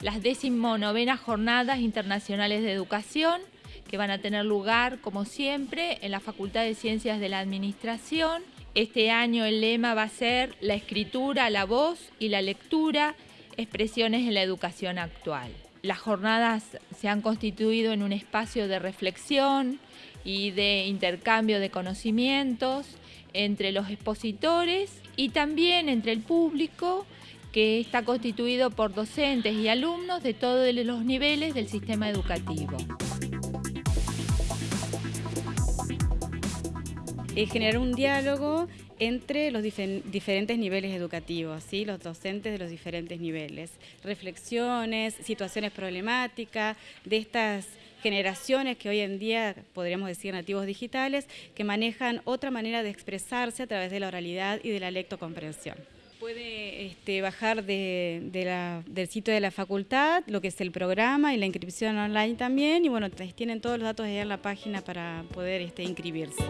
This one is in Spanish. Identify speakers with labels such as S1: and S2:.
S1: Las decimonovenas Jornadas Internacionales de Educación, que van a tener lugar, como siempre, en la Facultad de Ciencias de la Administración. Este año el lema va a ser la escritura, la voz y la lectura, expresiones en la educación actual. Las jornadas se han constituido en un espacio de reflexión y de intercambio de conocimientos entre los expositores y también entre el público que está constituido por docentes y alumnos de todos los niveles del sistema educativo.
S2: Es generar un diálogo entre los diferentes niveles educativos, ¿sí? los docentes de los diferentes niveles, reflexiones, situaciones problemáticas de estas generaciones que hoy en día podríamos decir nativos digitales, que manejan otra manera de expresarse a través de la oralidad y de la lectocomprensión. Puede este, bajar del sitio de la facultad lo que es el programa y la inscripción online también y bueno, tienen todos los datos ahí en la página para poder este, inscribirse.